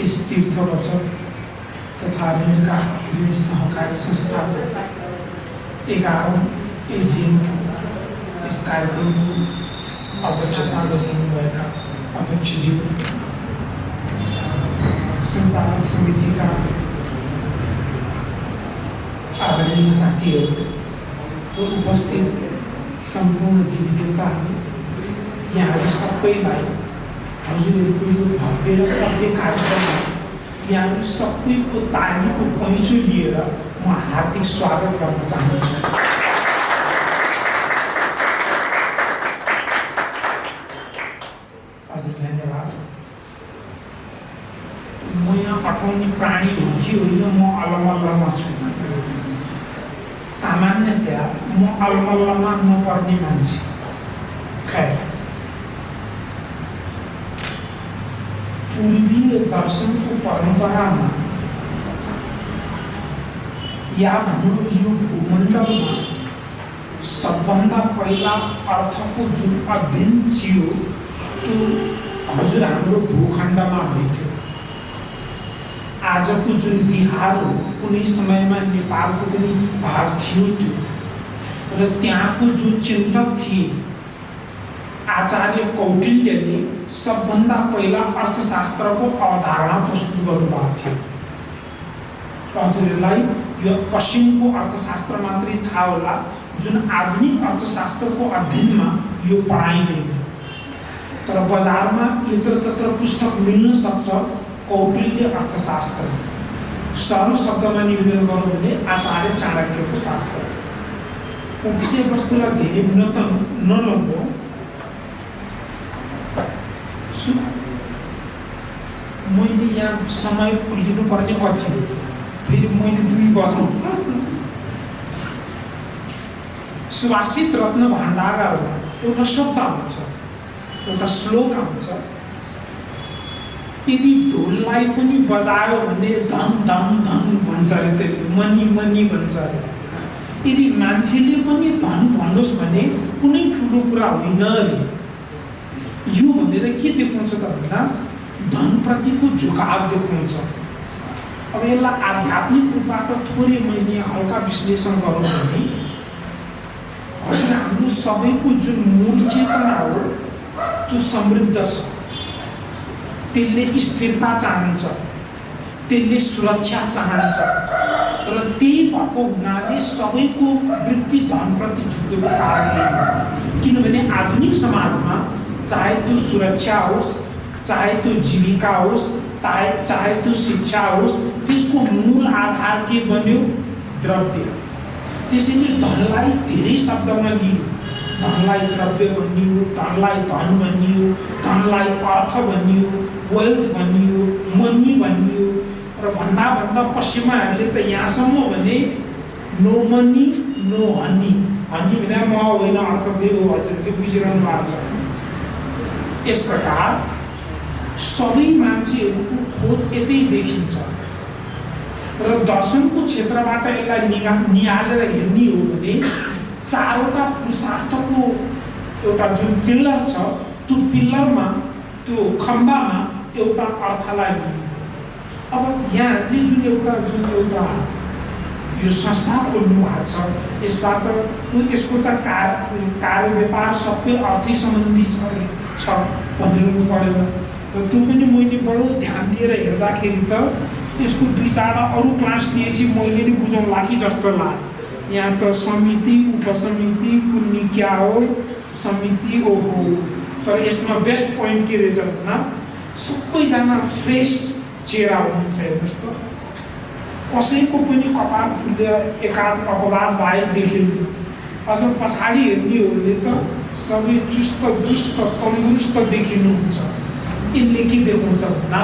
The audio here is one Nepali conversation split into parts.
इस तीर्थ वचन तथा ऋण का ऋण सहकारी संस्था को एगारों एजीएम को इस कार्यक्रम की अध्यक्षता लोगों का अध्यक्ष जी संचालक समिति का आदरणीय साथी और उपस्थित संपूर्ण देवी देवता यहाँ सबैलाई हजुरहरूको यो भव्य र सभ्य कार्यक्रममा यहाँहरू सबैको तालीको पहिचो लिएर म हार्दिक स्वागत गर्न चाहन्छु हजुर धन्यवाद। म यहाँ पठाउने प्राणी हो कि होइन म अलमल्लमा छु सामान्यतया म अलमल्लमा नपर्ने मान्छे पूर्वीय दर्शनको परम्परामा या भनौँ यो भूमण्डलमा सबभन्दा पहिला अर्थको जुन अध्ययन थियो त्यो हजुर हाम्रो भूखण्डमा भइथ्यो आजको जुन बिहार हो कुनै समयमा नेपालको पनि भाग थियो त्यो र त्यहाँको जो चिन्तक थिए आचार्य कौटिल्यले सबभन्दा पहिला अर्थशास्त्रको अवधारणा प्रस्तुत गर्नुभएको थियो। हजुरहरूलाई यो पश्चिमको अर्थशास्त्र मात्रै थाहा होला जुन आधुनिक अर्थशास्त्रको अध्ययनमा यो पढाइँदैन। तर बजारमा यत्र तत्र पुस्तक मिल्न सक्छ कौटिल्य अर्थशास्त्र। सरल शब्दमा निवेदन गरौँ भने आचार्य चाणक्यको शास्त्र। विषयवस्तुलाई धेरै उन्नत नलगाउँ मैले यहाँ समय लिनुपर्ने कति फेरि मैले दुई बजाउँ सुभाषित रत्न भण्डारहरूमा एउटा शब्द हुन्छ एउटा श्लोक आउँछ यदि ढोललाई पनि बजायो भने धन धन धन भन्छ अरे त्यसले मनी मनी भन्छ अरे यदि मान्छेले पनि धन भन्नुहोस् भने कुनै ठुलो कुरा होइन अरे यो भनेर के देखाउँछ त भन्दा धनप्रतिको झुकाव देखाउँछ। अब यसलाई आध्यात्मिक रूपबाट थोरै मैले हल्का विश्लेषण गरौँ भने हजुर हाम्रो सबैको जुन मूल चेतना हो त्यो समृद्ध छ। त्यसले स्थिरता चाहन्छ त्यसले सुरक्षा चाहन्छ र त्यही भएको हुनाले सबैको वृत्ति धनप्रति झुकेको कारणले किनभने आधुनिक समाजमा चाहे त्यो सुरक्षा होस् चाहे त्यो जीविका होस् चाहे चाहे त्यो शिक्षा होस् त्यसको मूल आधार के बन्यो? द्रव्य। त्यसैले धनलाई धेरै शब्दमा लियो। धनलाई द्रव्य भनियो धनलाई धन भनियो धनलाई अर्थ भनियो वेल्थ भनियो मनी भनियो र भन्दा भन्दा पश्चिमाहरूले त यहाँसम्म भने no money no honey honey भने म होइन अर्थ त्यही हो हजुरले बुझिरहनु भएको छ। यस प्रकार सबै मान्छेहरूको खोज यतै देखिन्छ। र दर्शनको क्षेत्रबाट यसलाई निगा निहालेर हेर्ने हो भने चारवटा पुरुषार्थको एउटा जुन पिल्लर छ त्यो पिल्लरमा त्यो खम्बामा एउटा अर्थलाई लियो अब यहाँहरूले जुन एउटा जुन एउटा यो संस्था खोल्नु भएको छ यसबाट यसको त कार कार्य व्यापार सबै अर्थै सम्बन्धी छ भनिरहनु परेन र त्यो पनि मैले बडो ध्यान दिएर हेर्दाखेरि त यसको दुई चारवटा अरू क्लास लिएपछि मैले नै बुझाउँला कि जस्तो लाग्यो यहाँ त समिति उपसमिति कुन्नी क्या हो समिति ओहो तर यसमा बेस्ट पोइन्ट के रहेछ भन्दा सबैजना फ्रेस चेहरा हुनुहुन्छ हेर्नुहोस् त कसैको पनि कपाल फुले एकाध अपवाद बाहेक देखिनु अझ पछाडि हेर्ने हो भने त सबै चुस्त दुष्ट तन्दुरुस्त देखिनुहुन्छ। यसले के देखाउँछ भन्दा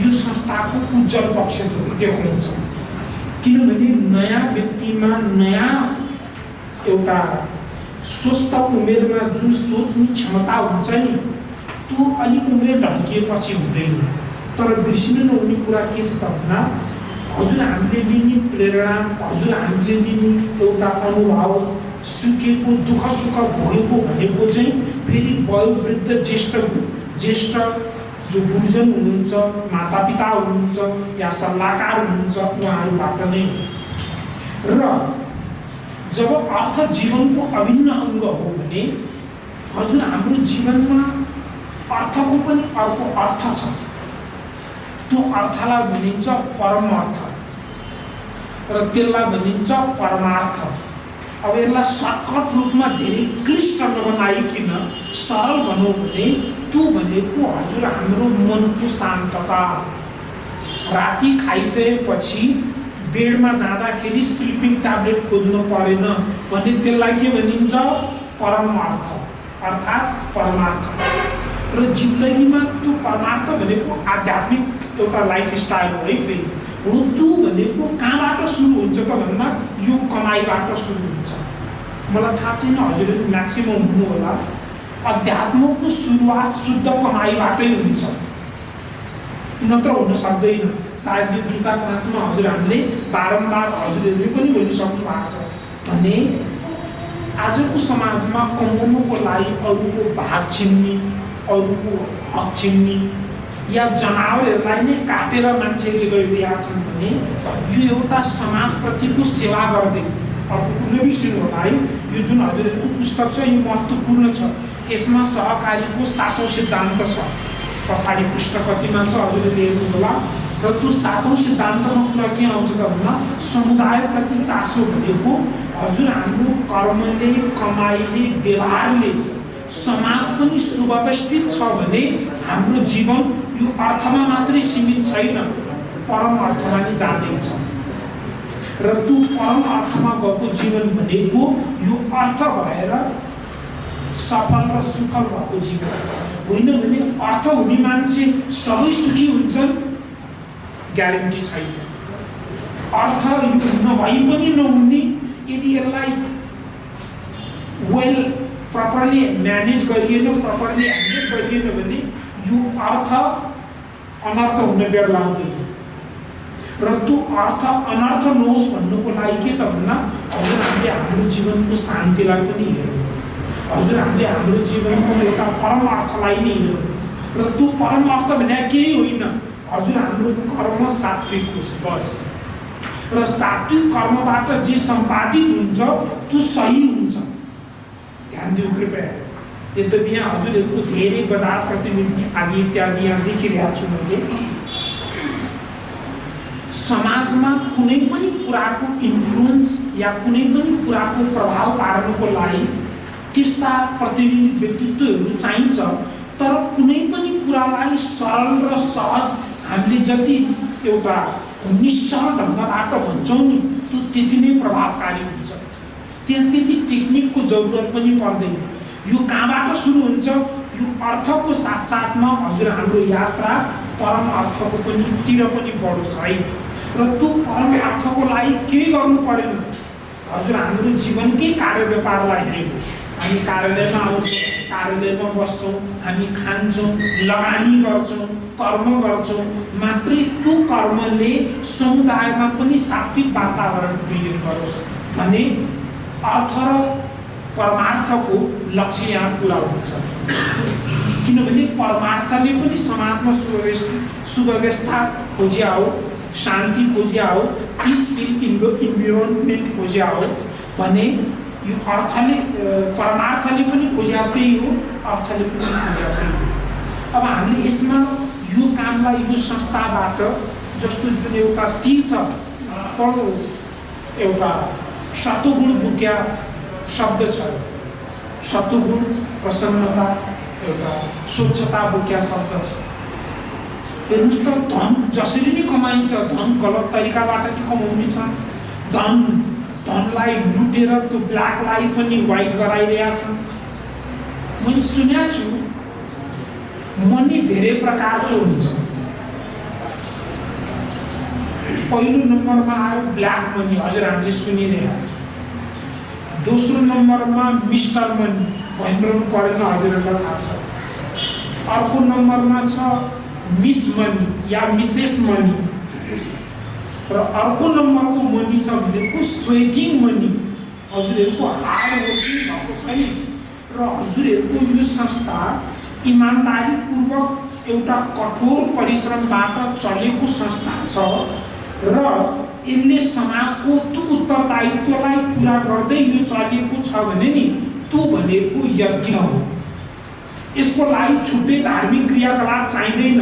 यो संस्थाको उज्जवल पक्ष देखाउँछ। किनभने नयाँ व्यक्तिमा नयाँ एउटा स्वस्थ उमेरमा जुन सोच्ने क्षमता हुन्छ नि त्यो अलिक उमेर ढल्किएपछि हुँदैन। तर बिर्सिनु नहुने कुरा के छ त भन्दा हजुर हामीले लिने प्रेरणा हजुर हामीले लिने एउटा अनुभव सुकेको दुःख सुख भोगेको भनेको चाहिँ फेरि वयोवृद्ध ज्येष्ठ ज्येष्ठ जो गुरुजन हुनुहुन्छ मातापिता हुनुहुन्छ या सल्लाहकार हुनुहुन्छ उहाँहरूबाट नै र जब अर्थ जीवनको अभिन्न अङ्ग हो भने हजुर हाम्रो जीवनमा अर्थको पनि अर्को अर्थ छ त्यो अर्थलाई भनिन्छ परम अर्थ र त्यसलाई भनिन्छ परमार्थ अब यसलाई सर्टकट रूपमा धेरै क्लिष्ट नबनाइकन सरल भनौँ भने त्यो भनेको हजुर हाम्रो मनको शान्तता। राति खाइसकेपछि बेडमा जाँदाखेरि स्लिपिङ ट्याब्लेट खोज्नु परेन भने त्यसलाई के भनिन्छ? परमार्थ अर्थात् परमार्थ। र जिन्दगीमा त्यो परमार्थ भनेको आध्यात्मिक एउटा लाइफ स्टाइल हो है फेरि। त्यो भनेको कहाँबाट सुरु हुन्छ त भन्दा यो कमाइबाट सुरु हुन्छ। मलाई थाहा छैन हजुरहरू म्याक्सिमम् हुनु होला अध्यात्मको सुरुवात शुद्ध कमाइबाटै हुन्छ। नत्र हुन सक्दैन। सायद यो गीता क्लासमा हजुरहरूले बारम्बार हजुरहरूले पनि भनिसक्नु भएको छ। भने आजको समाजमा कमाउनुको लागि अरूको भाग छिन्ने अरूको हक छिन्ने या जनावरहरूलाई नै काटेर मान्छेहरूले गरिरहेका छन् भने यो एउटा समाजप्रतिको सेवा गर्दै अब कुनै बिर्सिनु होला है। यो जुन हजुरहरूको पुस्तक छ यो महत्त्वपूर्ण छ। यसमा सहकारीको सातौँ सिद्धान्त छ। पछाडि पृष्ठ कतिमा छ हजुरले हेर्नु होला। र त्यो सातौँ सिद्धान्तमा कुरा के आउँछ त भन्दा समुदायप्रति चासो भनेको हजुर हाम्रो कर्मले कमाइले व्यवहारले समाज पनि सुव्यवस्थित छ भने हाम्रो जीवन यो अर्थमा मात्रै सीमित छैन। परम अर्थमा नै जाँदैछ र त्यो परम अर्थमा गएको जीवन भनेको यो अर्थ भएर सफल र सुफल भएको जीवन। होइन भने अर्थ हुने मान्छे सबै सुखी हुन्छन् ग्यारेन्टी छैन। अर्थ नभई पनि नहुने यदि यसलाई वेल प्रपरली म्यानेज गरिएन प्रपरली ह्यान्डल गरिएन भने यो अर्थ अनर्थ हुन बेर लाउँदैन र त्यो अर्थ अनर्थ नहोस् भन्नुको लागि के त भन्दा हजुर हामीले हाम्रो जीवनको शान्तिलाई पनि हेरौँ हजुर हामीले हाम्रो जीवनको एउटा परम अर्थलाई नै हेरौँ र त्यो परम अर्थ भने केही होइन हजुर हाम्रो कर्म सात्विक होस् बस र सात्विक कर्मबाट जे सम्पादित हुन्छ त्यो सही हुन्छ ध्यान दिउँ कृपया यद्यपि यहाँ हजुरहरूको धेरै बजार प्रतिनिधि आदि इत्यादि यहाँ देखिरहेको छु मैले समाजमा कुनै पनि कुराको इन्फ्लुएन्स या कुनै पनि कुराको प्रभाव पार्नुको लागि त्यस्ता प्रतिनिधि व्यक्तित्वहरू चाहिन्छ तर कुनै पनि कुरालाई सरल र सहज हामीले जति एउटा निश्चल ढङ्गबाट भन्छौँ नि त्यो त्यति नै प्रभावकारी हुन्छ त्यहाँ त्यति टेक्निकको जरुरत पनि पर्दैन यो कहाँबाट सुरु हुन्छ? यो अर्थको साथसाथमा हजुर हाम्रो यात्रा परम अर्थको पनि तिर पनि बढोस् है। र त्यो परम अर्थको लागि केही गर्नु परेन हजुर हाम्रो जीवनकै कार्य व्यापारलाई हेरेको हामी कार्यालयमा आउँछौँ कार्यालयमा बस्छौँ हामी खान्छौँ लगानी गर्छौँ कर्म गर्छौँ। मात्रै त्यो कर्मले समुदायमा पनि सात्विक वातावरण क्रिएट गरोस्। भने अर्थ र परमार्थको लक्ष्य यहाँ पुरा हुन्छ। किनभने परमार्थले पनि समाजमा सुव्यवस्थित सुव्यवस्था खोजिया हो शान्ति खोजिया हो पिसफुल इन्भो इन्भिरोन्मेन्ट खोजिया हो भने यो अर्थले परमार्थले पनि खोज्या त्यही हो अर्थले पनि खोज्या त्यही हो। अब हामीले यसमा यो कामलाई यो संस्थाबाट जस्तो जुन एउटा तीर्थ एउटा सतुगुण बुक्या शब्द छ। सतुगुण प्रसन्नता एउटा स्वच्छता बोक्या शब्द छ। हेर्नुहोस् त धन जसरी नै कमाइन्छ धन गलत तरिकाबाट नै कमाउने छ धन धनलाई लुटेर त्यो ब्ल्याकलाई पनि व्हाइट गराइरहेका छन् मैले सुनेको छु मनी धेरै प्रकारको हुन्छ। पहिलो नम्बरमा आयो ब्ल्याक मनी हजुर हामीले सुनिरहे दोस्रो नम्बरमा मिस्टर मनी भनिरहनु परेन हजुरहरूलाई थाहा छ अर्को नम्बरमा छ मिस मनी या मिसेस मनी. र अर्को नम्बरको मनी. छ भनेको स्वेटिङ मनी हजुरहरूको वर्किङ भएको छैन र हजुरहरूको यो संस्था इमान्दारीपूर्वक एउटा कठोर परिश्रमबाट चलेको संस्था छ र यसले समाजको त्यो उत्तरदायित्वलाई पुरा गर्दै यो चलेको छ भने नि त्यो भनेको यज्ञ हो। यसको लागि छुट्टै धार्मिक क्रियाकलाप चाहिँदैन।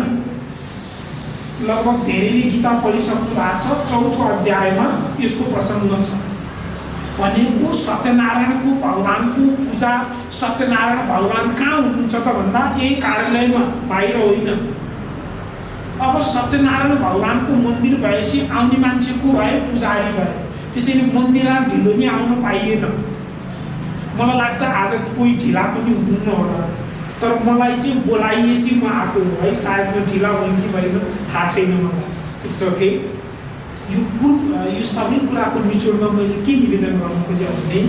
लगभग धेरैले गीता पढिसक्नु भएको छ चौथो अध्यायमा यसको प्रसङ्ग छ। भनेको सत्यनारायणको भगवान्को पूजा सत्यनारायण भगवान् कहाँ हुनुहुन्छ त भन्दा यही कार्यालयमा बाहिर होइन। अब सत्यनारायण भगवान्को मन्दिर भएपछि आउने मान्छे को भए पुजारी भए। त्यसैले मन्दिरमा ढिलो नि आउनु पाइएन। मलाई लाग्छ आज कोही ढिला पनि हुनुहुन्न होला। तर मलाई चाहिँ बोलाइएपछि म आएको हो। है सायद म ढिला भएँ कि भएन थाहा छैन मलाई। इट्स ओके यो कुल यो सबै कुराको निचोडमा मैले के निवेदन गर्नु खोजेँ भने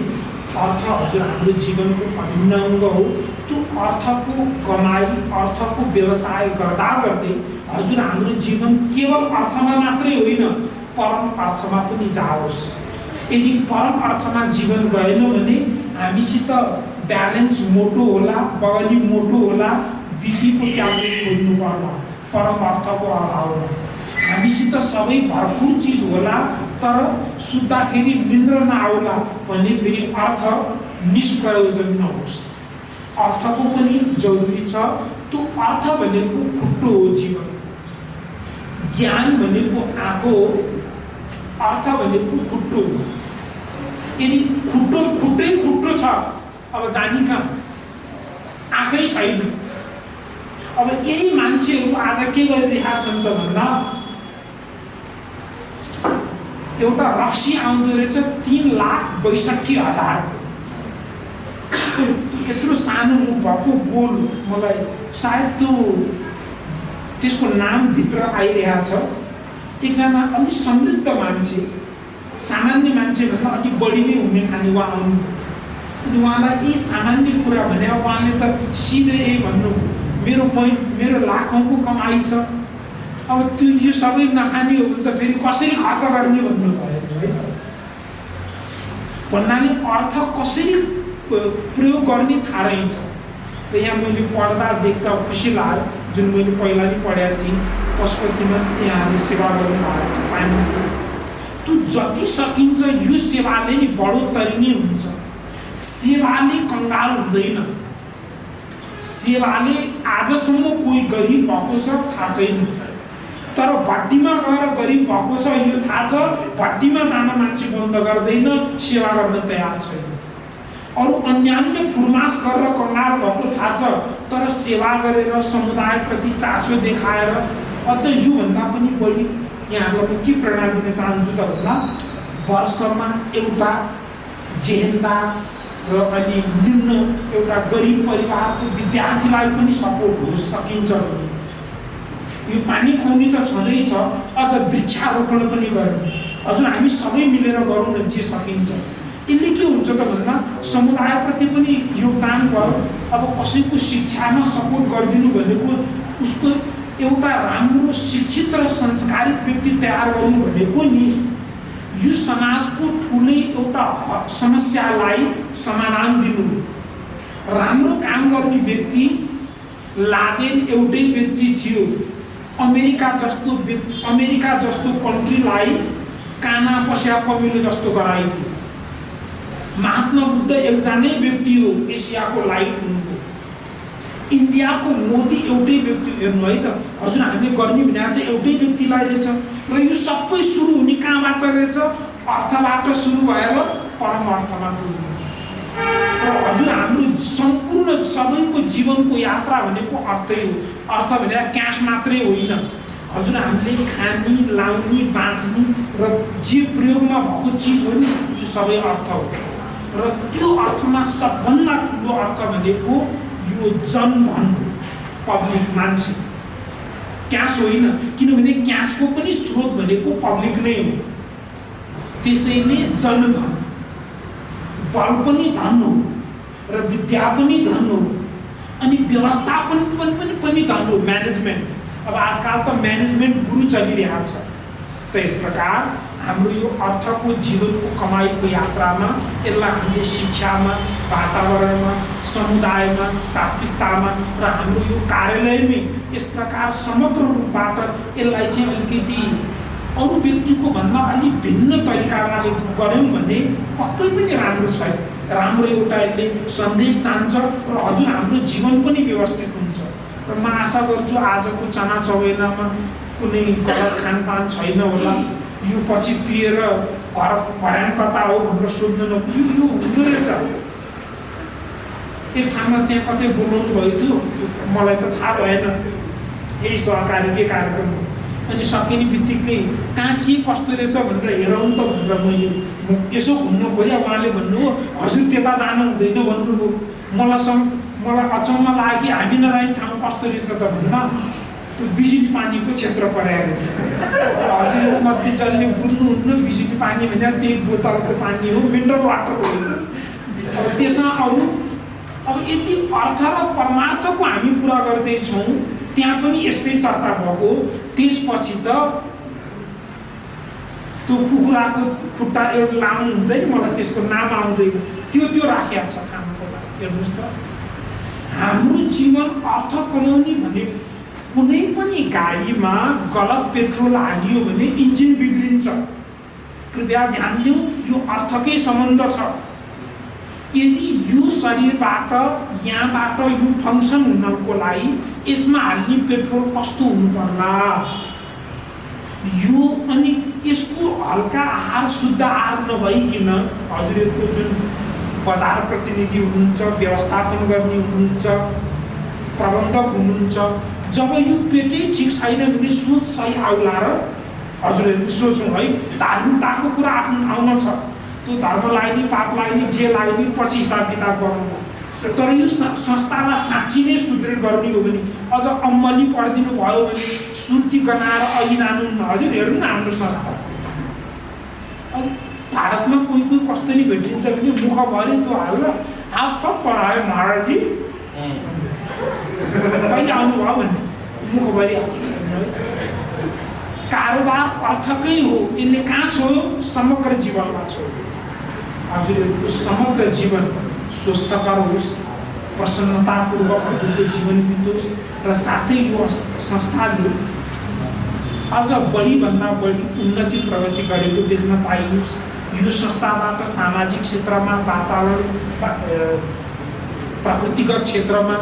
अर्थ हजुर हाम्रो जीवनको अभिन्न अङ्ग हो। त्यो अर्थको कमाइ अर्थको व्यवसाय गर्दा गर्दै हजुर हाम्रो जीवन केवल अर्थमा मात्रै होइन परम अर्थमा पनि जाओस्। यदि परम अर्थमा जीवन गएन भने हामीसित ब्यालेन्स मोटो होला बगली मोटो होला बिपीको ट्याब्लेट खोज्नु पर्ला परम अर्थको अभावमा। हामीसित सबै भरपुर चिज होला तर सुत्दाखेरि निन्द्र नआउला भने फेरि अर्थ निष्प्रयोजन नहोस्। अर्थको पनि जरुरी छ त्यो अर्थ भनेको खुट्टो हो जीवन। ज्ञान भनेको आँखो अर्थ भनेको खुट्टो यदि खुट्टो खुट्टै खुट्टो छ अब जाने कहाँ? आँखै छैन। अब यही मान्छेहरू आज के गरिरहेका छन् त भन्दा एउटा रक्सी आउँदो रहेछ तिन लाख बैसठी हजार। यत्रो सानो मुख भएको गोल मलाई सायद त्यो त्यसको नामभित्र आइरहेको छ एकजना अलिक समृद्ध मान्छे सामान्य मान्छेभन्दा अलिक बढी नै हुने खाने उहाँ आउनु अनि उहाँलाई यही सामान्य कुरा भने उहाँले त सिधै यही भन्नु मेरो पोइन्ट मेरो लाखौँको कमाइ छ। अब त्यो यो सबै नखाने हो भने त फेरि कसरी खर्च गर्ने भन्नु भयो है? भन्नाले अर्थ कसरी प्रयोग गर्ने थाहा रहेछ। र यहाँ मैले पढ्दा देख्दा खुसी लाग्यो। जुन मैले पहिला नै पढाएको थिएँ पशुपतिमा यहाँले सेवा गर्नुभएको छ पानी त्यो जति सकिन्छ यो सेवाले नै बढोत्तरी नै हुन्छ सेवाले कङ्गाल हुँदैन सेवाले आजसम्म कोही गरिब भएको छ थाहा छैन तर भट्टीमा गएर गरिब भएको छ यो थाहा छ भट्टीमा जान मान्छे बन्द गर्दैन सेवा गर्न तयार छैन अरू अन्यान्य फुर्मास गरेर कङ्गाल भएको थाहा छ तर सेवा गरेर समुदायप्रति चासो देखाएर अझ योभन्दा पनि बढी यहाँहरूलाई म के प्रेरणा दिन चाहन्छु त भन्दा वर्षमा एउटा जेहेन्दा र अलि निम्न एउटा गरिब परिवारको विद्यार्थीलाई पनि सपोर्ट होस् सकिन्छ भने यो पानी खुवाउने त छँदैछ अझ वृक्षारोपण पनि गर्ने। हजुर हामी सबै मिलेर गरौँ न जे सकिन्छ। यसले के हुन्छ त भन्दा समुदायप्रति पनि योगदान भयो। अब कसैको शिक्षामा सपोर्ट गरिदिनु भनेको उसको एउटा राम्रो शिक्षित र संस्कारित व्यक्ति तयार गर्नु भनेको नि यो समाजको ठुलै एउटा समस्यालाई समाधान दिनु राम्रो काम गर्ने व्यक्ति लादेन एउटै व्यक्ति थियो। अमेरिका जस्तो अमेरिका जस्तो कन्ट्रीलाई काना पस्या कमिलो जस्तो गराइदियो। महात्मा बुद्ध एकजनै व्यक्ति हो एसियाको लाइट हुनुको इन्डियाको मोदी एउटै व्यक्ति हेर्नु है त। हजुर हामीले गर्ने भने त एउटै व्यक्तिलाई रहेछ र यो सबै सुरु हुने कहाँबाट रहेछ अर्थबाट सुरु भएर परमार्थमा पुग्नु र हजुर हाम्रो सम्पूर्ण सबैको जीवनको यात्रा भनेको अर्थै हो। अर्थ भनेर क्यास मात्रै होइन। हजुर हामीले खाने लाउने बाँच्ने र जे प्रयोगमा भएको चिज हो नि यो सबै अर्थ हो। र त्यो अर्थमा सबभन्दा ठुलो अर्थ भनेको यो जनधन पब्लिक मान्छे। क्यास होइन किनभने क्यासको पनि स्रोत भनेको पब्लिक नै हो। त्यसैले जनधन। बल पनि धन हो र विद्या पनि धन हो अनि व्यवस्थापन पनि धन हो म्यानेजमेन्ट अब आजकल त म्यानेजमेन्ट गुरु चलिरहेको छ। त यस प्रकार हाम्रो यो अर्थको जीवनको कमाइको यात्रामा यसलाई हामीले शिक्षामा वातावरणमा समुदायमा सात्विकतामा र हाम्रो यो कार्यालयमै यस प्रकार समग्र रूपबाट यसलाई चाहिँ अलिकति अरू व्यक्तिको भन्दा अलिक भिन्न तरिकाले गऱ्यौँ भने पक्कै पनि राम्रो छैन। राम्रो एउटा यसले सन्देश जान्छ र हजुर हाम्रो जीवन पनि व्यवस्थित हुन्छ। र म आशा गर्छु आजको चना चौबेनामा कुनै गलत खानपान छैन होला। यो पछि पिएर घर कता हो भनेर सोध्नु नपुग्यो यो हुँदो रहेछ। त्यो ठाउँमा त्यहाँ कतै बोलाउनु भएको थियो मलाई त थाहा भएन। यही सहकारीकै कार्यक्रम हो? अनि सकिने बित्तिकै कहाँ के कस्तो रहेछ भनेर हेरौँ त भनेर मैले यसो घुम्नु खोजेँ उहाँले भन्नुभयो हजुर त्यता जानु हुँदैन भन्नुभयो। मलाई सम् मलाई अचम्म लाग्यो कि हामी नजाने ठाउँ कस्तो रहेछ त भन्न। त्यो बिजुली पानीको क्षेत्र परेको रहेछ हजुर मध्ये जसले बुझ्नुहुन्न बिजुली पानी भने त्यही बोतलको पानी हो मिनरल वाटर हो त्यसमा अरू अब यति अर्थ र परमार्थको हामी कुरा गर्दैछौँ त्यहाँ पनि यस्तै चर्चा भएको त्यसपछि त त्यो कुखुराको खुट्टा एउटा लाउनु हुन्छ नि मलाई त्यसको नाम आउँदैन। त्यो त्यो राखिया छ खानुको लागि। हेर्नुहोस् त। हाम्रो जीवन अर्थ कमाउने भने कुनै पनि गाडीमा गलत पेट्रोल हालियो भने इन्जिन बिग्रिन्छ। कृपया ध्यान दिउँ यो अर्थकै सम्बन्ध छ। यदि यो शरीरबाट यहाँबाट यो फङ्सन हुनको लागि यसमा हाल्ने पेट्रोल कस्तो हुनुपर्ला? यो अनि यसको हल्का आहार शुद्ध आहार नभइकन हजुरहरूको जुन बजार प्रतिनिधि हुनुहुन्छ व्यवस्थापन गर्ने हुनुहुन्छ प्रबन्धक हुनुहुन्छ जब यो पेटै ठिक छैन भने सोच सही आउला र हजुरहरूले सोचौँ है धार्मिकताको कुरा आफ्नो ठाउँमा छ। त्यो धर्म लाग्ने पाप लाग्ने जे लाग्ने पछि हिसाब किताब गर्नु तर यो संस्थालाई साँच्ची नै सुदृढ गर्ने हो भने अझ अम्मली परिदिनु भयो भने सुर्ती गनाएर अघि जानु हजुर हेर्नु न हाम्रो संस्था। भारतमा कोही कोही कस्तो नि भेटिन्छ भने मुखभरि त्यो हालेर कब पढायो महाराजी कारोबार अर्थकै हो यसले कहाँ छोयो समग्र जीवनमा छोयो हजुरहरूको समग्र जीवन स्वस्थकर होस् प्रसन्नतापूर्वक हजुरको जीवन बितोस् र साथै यो संस्थाले अझ बढीभन्दा बढी उन्नति प्रगति गरेको देख्न पाइयोस् यो संस्थाबाट सामाजिक क्षेत्रमा वातावरण प्राकृतिक क्षेत्रमा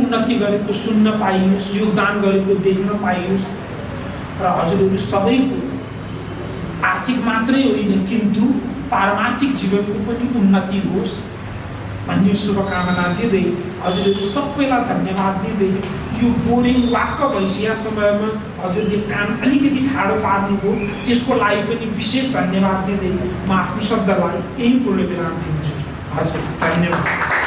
उन्नति गरेको सुन्न पाइयोस् योगदान गरेको देख्न पाइयोस्। र हजुरहरू सबैको आर्थिक मात्रै होइन किन्तु पारमार्थिक जीवनको पनि उन्नति होस् भन्ने शुभकामना दिँदै हजुरहरू सबैलाई धन्यवाद दिँदै यो बोरिङ वाक्क भइसकेको समयमा हजुरले काम अलिकति ठाडो पार्नुभयो। त्यसको लागि पनि विशेष धन्यवाद दिँदै म आफ्नो शब्दलाई यही पूर्ण विराम दिन्छु। हजुर धन्यवाद।